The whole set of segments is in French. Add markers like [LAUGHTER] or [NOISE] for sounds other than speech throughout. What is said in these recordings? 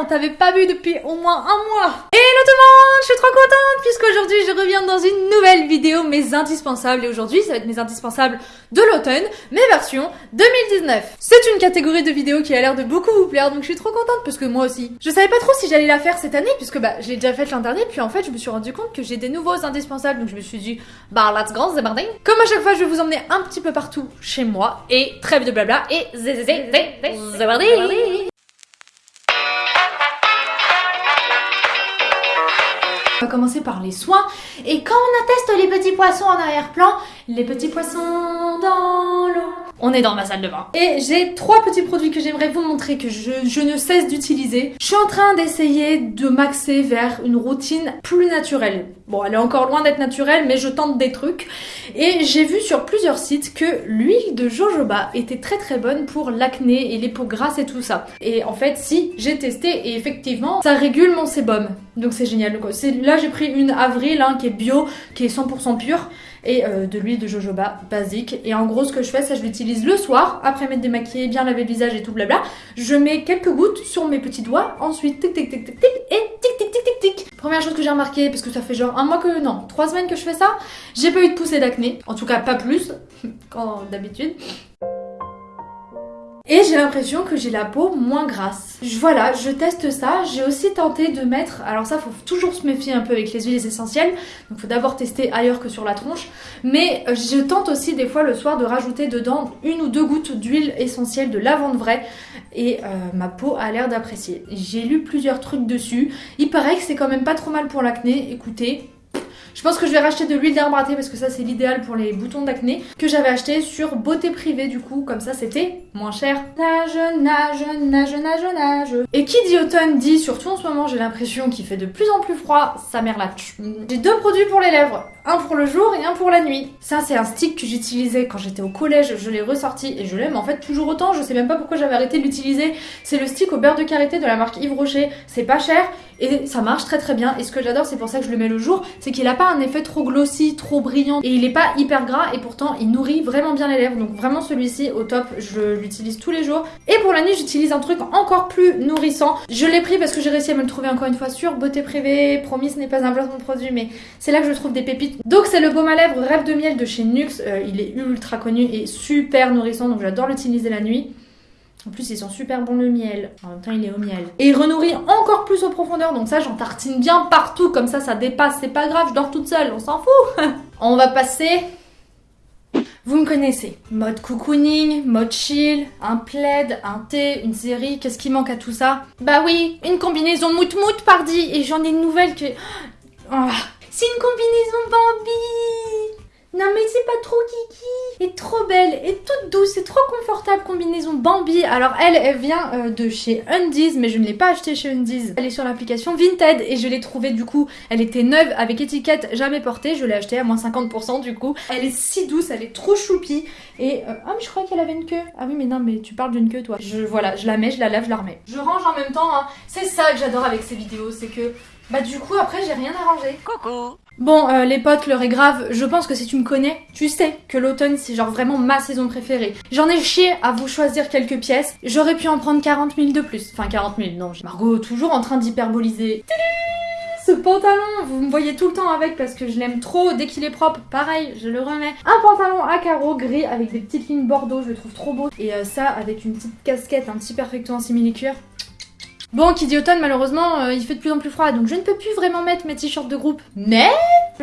on t'avait pas vu depuis au moins un mois Hello tout le monde, je suis trop contente puisqu'aujourd'hui je reviens dans une nouvelle vidéo, mes indispensables. Et aujourd'hui, ça va être mes indispensables de l'automne, mes versions 2019. C'est une catégorie de vidéos qui a l'air de beaucoup vous plaire, donc je suis trop contente parce que moi aussi. Je savais pas trop si j'allais la faire cette année puisque bah, j'ai déjà fait l'an dernier, puis en fait je me suis rendu compte que j'ai des nouveaux indispensables, donc je me suis dit, bah let's go, c'est barding. Comme à chaque fois, je vais vous emmener un petit peu partout chez moi, et trêve de blabla, et zé zé On va commencer par les soins. Et quand on atteste les petits poissons en arrière-plan, les petits poissons dans l'eau. On est dans ma salle de bain. Et j'ai trois petits produits que j'aimerais vous montrer que je, ne cesse d'utiliser. Je suis en train d'essayer de m'axer vers une routine plus naturelle. Bon, elle est encore loin d'être naturelle, mais je tente des trucs. Et j'ai vu sur plusieurs sites que l'huile de jojoba était très très bonne pour l'acné et les peaux grasses et tout ça. Et en fait, si, j'ai testé et effectivement, ça régule mon sébum. Donc c'est génial. Là, j'ai pris une avril hein, qui est bio, qui est 100% pure et euh, de l'huile de jojoba basique. Et en gros, ce que je fais, ça je l'utilise le soir, après m'être démaquillée, bien laver le visage et tout blabla. Je mets quelques gouttes sur mes petits doigts, ensuite tic tic tic tic tic et tic tic tic tic tic. Première chose que j'ai remarqué, parce que ça fait genre un mois que non, trois semaines que je fais ça, j'ai pas eu de poussée d'acné, en tout cas pas plus [LAUGHS] qu'en d'habitude. Et j'ai l'impression que j'ai la peau moins grasse. Voilà, je teste ça. J'ai aussi tenté de mettre... Alors ça, faut toujours se méfier un peu avec les huiles essentielles. Donc faut d'abord tester ailleurs que sur la tronche. Mais euh, je tente aussi des fois le soir de rajouter dedans une ou deux gouttes d'huile essentielle de lavande vraie. Et euh, ma peau a l'air d'apprécier. J'ai lu plusieurs trucs dessus. Il paraît que c'est quand même pas trop mal pour l'acné. Écoutez, je pense que je vais racheter de l'huile d'arbre à thé parce que ça c'est l'idéal pour les boutons d'acné que j'avais acheté sur Beauté Privée du coup, comme ça c'était moins cher. Nage, nage, nage, nage, nage. Et qui dit automne dit, surtout en ce moment j'ai l'impression qu'il fait de plus en plus froid, sa mère la J'ai deux produits pour les lèvres, un pour le jour et un pour la nuit. Ça c'est un stick que j'utilisais quand j'étais au collège, je l'ai ressorti et je l'aime en fait toujours autant, je sais même pas pourquoi j'avais arrêté de l'utiliser. C'est le stick au beurre de karité de la marque Yves Rocher, c'est pas cher et ça marche très très bien. Et ce que j'adore, c'est pour ça que je le mets le jour, c'est qu'il a pas un effet trop glossy, trop brillant et il est pas hyper gras et pourtant il nourrit vraiment bien les lèvres. Donc vraiment celui-ci au top, je l'utilise tous les jours. Et pour la nuit, j'utilise un truc encore plus nourrissant. Je l'ai pris parce que j'ai réussi à me le trouver encore une fois sur Beauté Privée. Promis, ce n'est pas un placement de produit, mais c'est là que je trouve des pépites. Donc c'est le baume à lèvres Rêve de miel de chez Nux. Euh, il est ultra connu et super nourrissant, donc j'adore l'utiliser la nuit. En plus, ils sont super bons le miel. En même temps, il est au miel. Et il encore plus aux profondeurs. Donc ça, j'en tartine bien partout. Comme ça, ça dépasse. C'est pas grave, je dors toute seule. On s'en fout. [LAUGHS] on va passer... Vous me connaissez. Mode cocooning, mode chill, un plaid, un thé, une série. Qu'est-ce qui manque à tout ça? Bah oui, une combinaison mout-mout, pardi. Et j'en ai une nouvelle que... Oh, c'est une combinaison Bambi non mais c'est pas trop kiki Et trop belle et toute douce et trop confortable combinaison Bambi. Alors elle, vient euh, de chez Undies mais je ne l'ai pas achetée chez Undies. Elle est sur l'application Vinted et je l'ai trouvée du coup. Elle était neuve avec étiquette jamais portée. Je l'ai achetée à moins 50% du coup. Elle est si douce, elle est trop choupie. Et euh, ah mais je crois qu'elle avait une queue. Ah oui mais non mais tu parles d'une queue toi. Je voilà, je la mets, je la lave, je la remets. Je range en même temps. Hein. C'est ça que j'adore avec ces vidéos, c'est que bah du coup après j'ai rien ranger. Coucou Bon, euh, les potes, l'heure est grave. Je pense que si tu me connais, tu sais que l'automne, c'est genre vraiment ma saison préférée. J'en ai chié à vous choisir quelques pièces. J'aurais pu en prendre 40 000 de plus. Enfin, 40 000, non. Margot, toujours en train d'hyperboliser. Ce pantalon, vous me voyez tout le temps avec parce que je l'aime trop. Dès qu'il est propre, pareil, je le remets. Un pantalon à carreaux gris avec des petites lignes bordeaux, je le trouve trop beau. Et euh, ça, avec une petite casquette, un petit perfecto en simili-cuir. Bon, qui dit automne, malheureusement, euh, il fait de plus en plus froid, donc je ne peux plus vraiment mettre mes t-shirts de groupe. Mais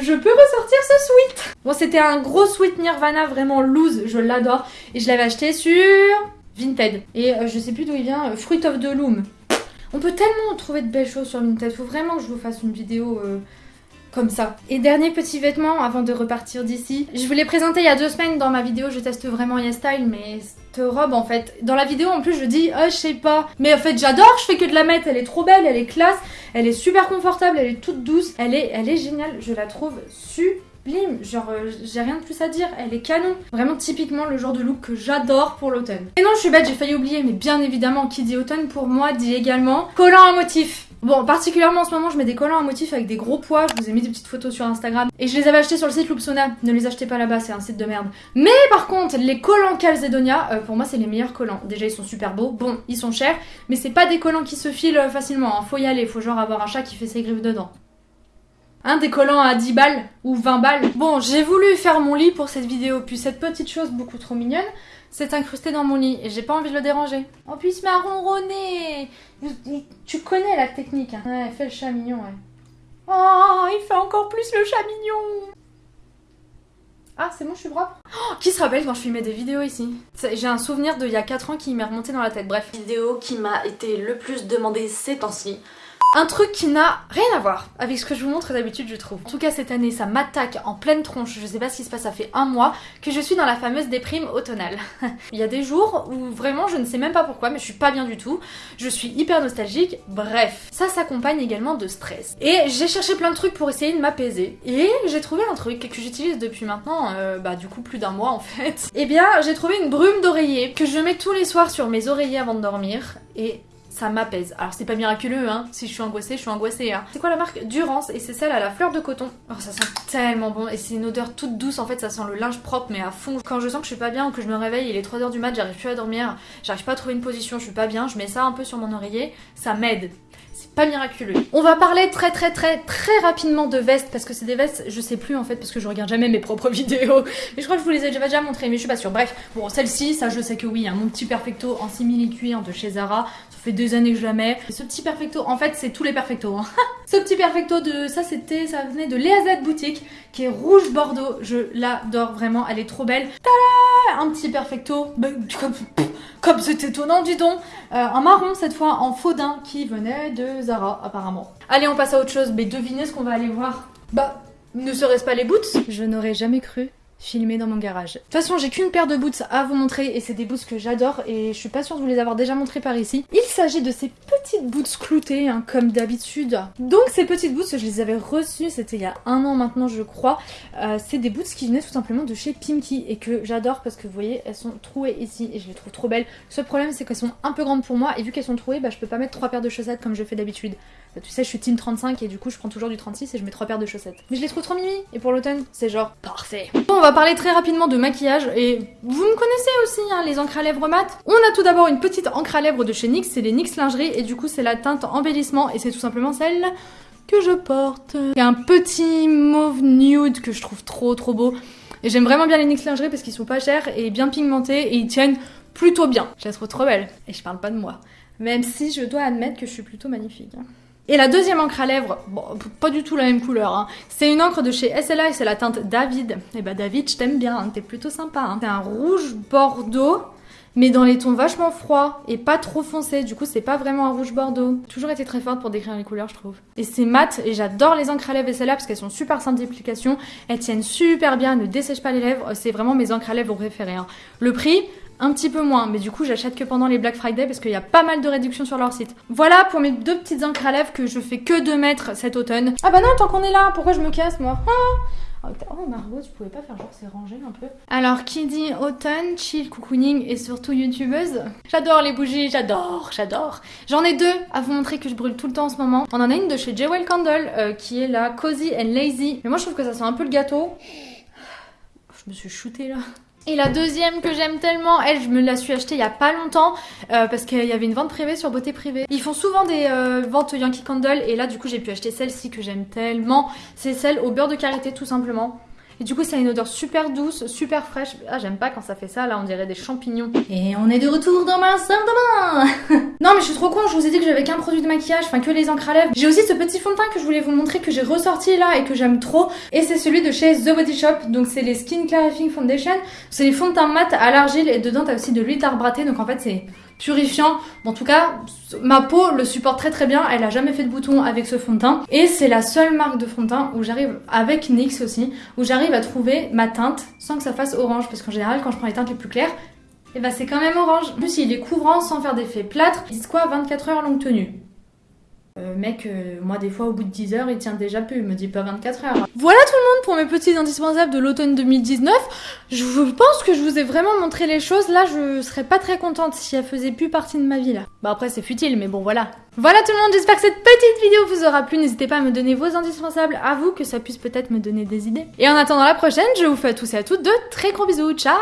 je peux ressortir ce sweat Bon, c'était un gros sweat Nirvana, vraiment loose, je l'adore. Et je l'avais acheté sur Vinted. Et euh, je sais plus d'où il vient, euh, Fruit of the Loom. On peut tellement trouver de belles choses sur Vinted, faut vraiment que je vous fasse une vidéo comme ça. Et dernier petit vêtement avant de repartir d'ici. Je vous l'ai présenté il y a deux semaines dans ma vidéo Je teste vraiment YesStyle, mais cette robe en fait, dans la vidéo en plus je dis oh je sais pas. Mais en fait j'adore, je fais que de la mettre, elle est trop belle, elle est classe, elle est super confortable, elle est toute douce, elle est, elle est géniale, je la trouve sublime. Genre, euh, j'ai rien de plus à dire, elle est canon. Vraiment typiquement le genre de look que j'adore pour l'automne. Et non, je suis bête, j'ai failli oublier, mais bien évidemment, qui dit automne pour moi dit également collant à motif. Bon, particulièrement en ce moment, je mets des collants à motifs avec des gros poids. Je vous ai mis des petites photos sur Instagram. Et je les avais achetés sur le site Loopsona. Ne les achetez pas là-bas, c'est un site de merde. Mais par contre, les collants Calzedonia, euh, pour moi, c'est les meilleurs collants. Déjà, ils sont super beaux. Bon, ils sont chers, mais c'est pas des collants qui se filent euh, facilement. Hein. Faut y aller, faut genre avoir un chat qui fait ses griffes dedans. Un des collants à 10 balles ou 20 balles. Bon, j'ai voulu faire mon lit pour cette vidéo, puis cette petite chose beaucoup trop mignonne, c'est incrusté dans mon lit et j'ai pas envie de le déranger. En plus, il. Tu connais la technique. Hein. Ouais, fais le chat mignon, ouais. Oh, il fait encore plus le chat mignon. Ah, c'est bon, je suis propre oh, Qui se rappelle quand je filmais des vidéos ici? J'ai un souvenir d'il y a 4 ans qui m'est remonté dans la tête. Bref, vidéo qui m'a été le plus demandée ces temps-ci. Un truc qui n'a rien à voir avec ce que je vous montre d'habitude, je trouve. En tout cas, cette année, ça m'attaque en pleine tronche. Je sais pas ce qui se passe, ça fait un mois que je suis dans la fameuse déprime automnale. [LAUGHS] Il y a des jours où vraiment, je ne sais même pas pourquoi, mais je suis pas bien du tout. Je suis hyper nostalgique. Bref, ça s'accompagne également de stress. Et j'ai cherché plein de trucs pour essayer de m'apaiser. Et j'ai trouvé un truc que j'utilise depuis maintenant, euh, bah du coup plus d'un mois en fait. [LAUGHS] Eh bien, j'ai trouvé une brume d'oreiller que je mets tous les soirs sur mes oreillers avant de dormir. Et ça m'apaise. Alors c'est pas miraculeux, hein. Si je suis angoissée, je suis angoissée, hein. C'est quoi la marque Durance et c'est celle à la fleur de coton. Oh, ça sent tellement bon et c'est une odeur toute douce. En fait, ça sent le linge propre mais à fond. Quand je sens que je suis pas bien ou que je me réveille, il est 3h du mat, j'arrive plus à dormir, j'arrive pas à trouver une position, je suis pas bien, je mets ça un peu sur mon oreiller, ça m'aide c'est pas miraculeux. On va parler très très très très rapidement de vestes parce que c'est des vestes, je sais plus en fait parce que je regarde jamais mes propres [LAUGHS] vidéos. Mais je crois que je vous les ai déjà montrées mais je suis pas sûre. Bref, bon celle-ci, ça je sais que oui, hein, mon petit perfecto en simili cuir de chez Zara. Ça fait années que mets. ce petit perfecto, en fait c'est tous les perfectos. Hein. [LAUGHS] ce petit perfecto de ça c'était, ça venait de Léa boutique qui est rouge bordeaux. Je l'adore vraiment, elle est trop belle. Tada Un petit perfecto, bah, comme c'est étonnant dis donc. Euh, un marron cette fois en faux qui venait de Zara apparemment. Allez on passe à autre chose, mais devinez ce qu'on va aller voir. Bah, ne serait-ce pas les boots? Je n'aurais jamais cru filmé dans mon garage. De toute façon, j'ai qu'une paire de boots à vous montrer et c'est des boots que j'adore et je suis pas sûre de vous les avoir déjà montrés par ici. Il s'agit de ces petites boots cloutées, hein, comme d'habitude. Donc ces petites boots, je les avais reçues, c'était il y a un an maintenant je crois. Euh, c'est des boots qui venaient tout simplement de chez Pimki et que j'adore parce que vous voyez, elles sont trouées ici et je les trouve trop belles. Le seul problème c'est qu'elles sont un peu grandes pour moi et vu qu'elles sont trouées, bah, je peux pas mettre trois paires de chaussettes comme je fais d'habitude. Bah, tu sais, je suis team 35 et du coup je prends toujours du 36 et je mets trois paires de chaussettes. Mais je les trouve trop mimi et pour l'automne, c'est genre parfait. Bon, on va parler très rapidement de maquillage et vous me connaissez aussi, hein, les encres à lèvres mat. On a tout d'abord une petite encre à lèvres de chez NYX, c'est les NYX lingerie et du coup c'est la teinte embellissement et c'est tout simplement celle que je porte. A un petit mauve nude que je trouve trop trop beau. Et j'aime vraiment bien les NYX lingerie parce qu'ils sont pas chers et bien pigmentés et ils tiennent plutôt bien. Je la trouve trop belle. Et je parle pas de moi. Même si je dois admettre que je suis plutôt magnifique. Hein. Et la deuxième encre à lèvres, pas du tout la même couleur, hein. c'est une encre de chez SLA et c'est la teinte David. Et eh bah David, je t'aime bien, hein. t'es plutôt sympa. Hein. C'est un rouge bordeaux, mais dans les tons vachement froids et pas trop foncés. Du coup, c'est pas vraiment un rouge bordeaux. Toujours été très forte pour décrire les couleurs, je trouve. Et c'est mat et j'adore les encres à lèvres SLA parce qu'elles sont super simples d'application. Elles tiennent super bien, ne dessèchent pas les lèvres. C'est vraiment mes encres à lèvres préférées. Le prix, un petit peu moins, mais du coup j'achète que pendant les Black Friday parce qu'il y a pas mal de réductions sur leur site. Voilà pour mes deux petites encres à lèvres que je fais que de mettre cet automne. Ah bah non, tant qu'on est là, pourquoi je me casse moi ah Oh Margot, tu pouvais pas faire genre c'est rangé un peu Alors qui dit automne, chill, cocooning et surtout youtubeuse J'adore les bougies, j'adore, j'adore J'en ai deux à vous montrer que je brûle tout le temps en ce moment. On en a une de chez Jewel Candle euh, qui est la Cozy and Lazy. Mais moi je trouve que ça sent un peu le gâteau. Je me suis shootée là. Et la deuxième que j'aime tellement, elle, je me la suis achetée il y a pas longtemps euh, parce qu'il y avait une vente privée sur Beauté Privée. Ils font souvent des euh, ventes Yankee Candle et là du coup j'ai pu acheter celle-ci que j'aime tellement. C'est celle au beurre de karité tout simplement. Et du coup, ça a une odeur super douce, super fraîche. Ah, j'aime pas quand ça fait ça, là, on dirait des champignons. Et on est de retour dans ma salle de bain [LAUGHS] Non, mais je suis trop con, je vous ai dit que j'avais qu'un produit de maquillage, enfin que les encres à lèvres. J'ai aussi ce petit fond de teint que je voulais vous montrer, que j'ai ressorti là et que j'aime trop. Et c'est celui de chez The Body Shop, donc c'est les Skin Clarifying Foundation. C'est les fonds de teint mat à l'argile et dedans t'as aussi de l'huile d'arbre donc en fait c'est purifiant. En tout cas, ma peau le supporte très très bien. Elle a jamais fait de boutons avec ce fond de teint. Et c'est la seule marque de fond de teint où j'arrive, avec NYX aussi, où j'arrive à trouver ma teinte sans que ça fasse orange. Parce qu'en général, quand je prends les teintes les plus claires, et eh ben c'est quand même orange. En plus, il est couvrant sans faire d'effet plâtre. Ils disent quoi 24 heures longue tenue. Euh, mec, euh, moi des fois au bout de 10 heures, il tient déjà plus, il me dit pas 24 heures. Voilà tout le monde pour mes petits indispensables de l'automne 2019. Je pense que je vous ai vraiment montré les choses. Là, je serais pas très contente si elles faisaient plus partie de ma vie là. Bah après c'est futile, mais bon voilà. Voilà tout le monde, j'espère que cette petite vidéo vous aura plu. N'hésitez pas à me donner vos indispensables à vous, que ça puisse peut-être me donner des idées. Et en attendant la prochaine, je vous fais à tous et à toutes de très gros bisous. Ciao